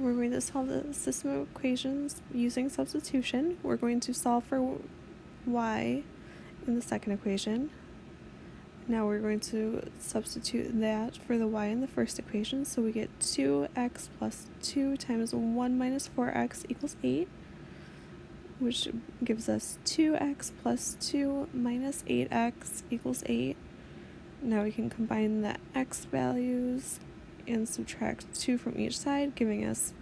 we're going to solve the system of equations using substitution. We're going to solve for y in the second equation. Now we're going to substitute that for the y in the first equation. So we get 2x plus 2 times 1 minus 4x equals 8, which gives us 2x plus 2 minus 8x equals 8. Now we can combine the x values and subtract 2 from each side, giving us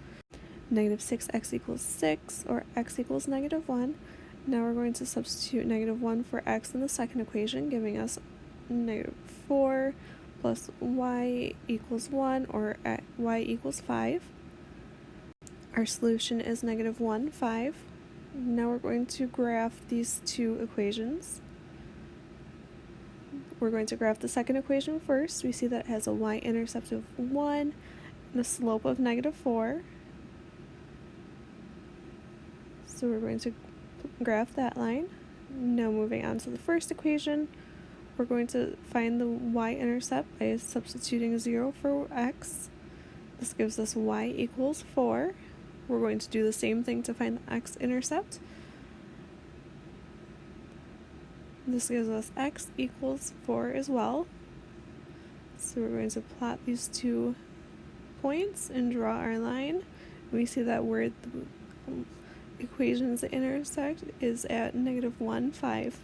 negative 6x equals 6, or x equals negative 1. Now we're going to substitute negative 1 for x in the second equation, giving us negative 4 plus y equals 1, or y equals 5. Our solution is negative 1, 5. Now we're going to graph these two equations. We're going to graph the second equation first. We see that it has a y-intercept of 1 and a slope of negative 4. So we're going to graph that line. Now moving on to the first equation, we're going to find the y-intercept by substituting 0 for x. This gives us y equals 4. We're going to do the same thing to find the x-intercept. This gives us x equals 4 as well. So we're going to plot these two points and draw our line. We see that where the equations intersect is at negative 1, 5.